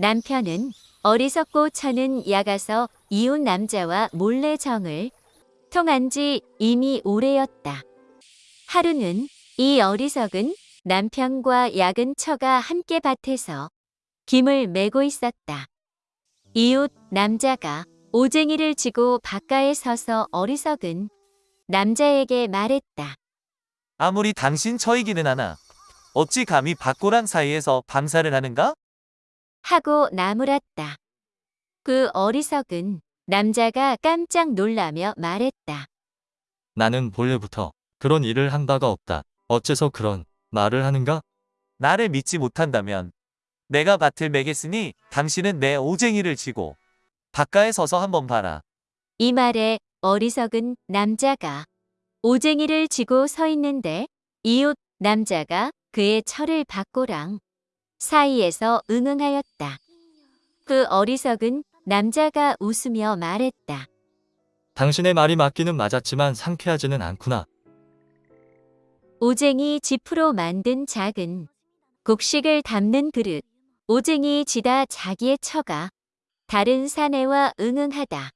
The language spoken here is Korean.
남편은 어리석고 처는 야가서 이웃 남자와 몰래 정을 통한 지 이미 오래였다. 하루는 이 어리석은 남편과 야근 처가 함께 밭에서 김을 메고 있었다. 이웃 남자가 오쟁이를 지고 바깥에 서서 어리석은 남자에게 말했다. 아무리 당신 처이기는 하나 어찌 감히 밭고랑 사이에서 방사를 하는가? 하고 나무랐다. 그 어리석은 남자가 깜짝 놀라며 말했다. 나는 본래부터 그런 일을 한 바가 없다. 어째서 그런 말을 하는가? 나를 믿지 못한다면 내가 밭을 매겠으니 당신은 내 오쟁이를 지고 바깥에 서서 한번 봐라. 이 말에 어리석은 남자가 오쟁이를 지고 서 있는데 이웃 남자가 그의 철을 받고랑 사이에서 응응하였다. 그 어리석은 남자가 웃으며 말했다. 당신의 말이 맞기는 맞았지만 상쾌하지는 않구나. 오쟁이 지프로 만든 작은 곡식을 담는 그릇. 오쟁이 지다 자기의 처가 다른 사내와 응응하다.